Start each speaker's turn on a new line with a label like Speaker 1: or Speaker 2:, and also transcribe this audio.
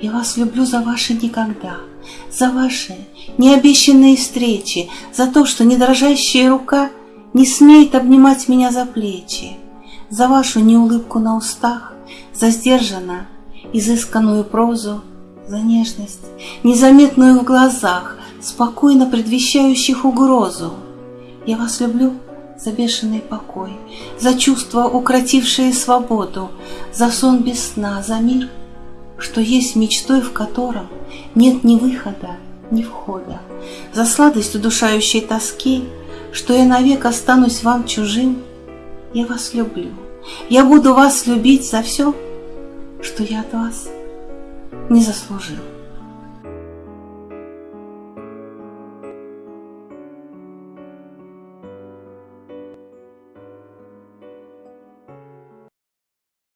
Speaker 1: Я вас люблю за ваши никогда, за ваши необещанные встречи, за то, что недрожащая рука не смеет обнимать меня за плечи, за вашу неулыбку на устах, за сдержанно изысканную прозу, за нежность, незаметную в глазах, спокойно предвещающих угрозу. Я вас люблю за бешеный покой, за чувства, укротившие свободу, за сон без сна, за мир, что есть мечтой, в котором нет ни выхода, ни входа, за сладость удушающей тоски, что я навек останусь вам чужим. Я вас люблю, я буду вас любить за все, что я от вас не заслужил.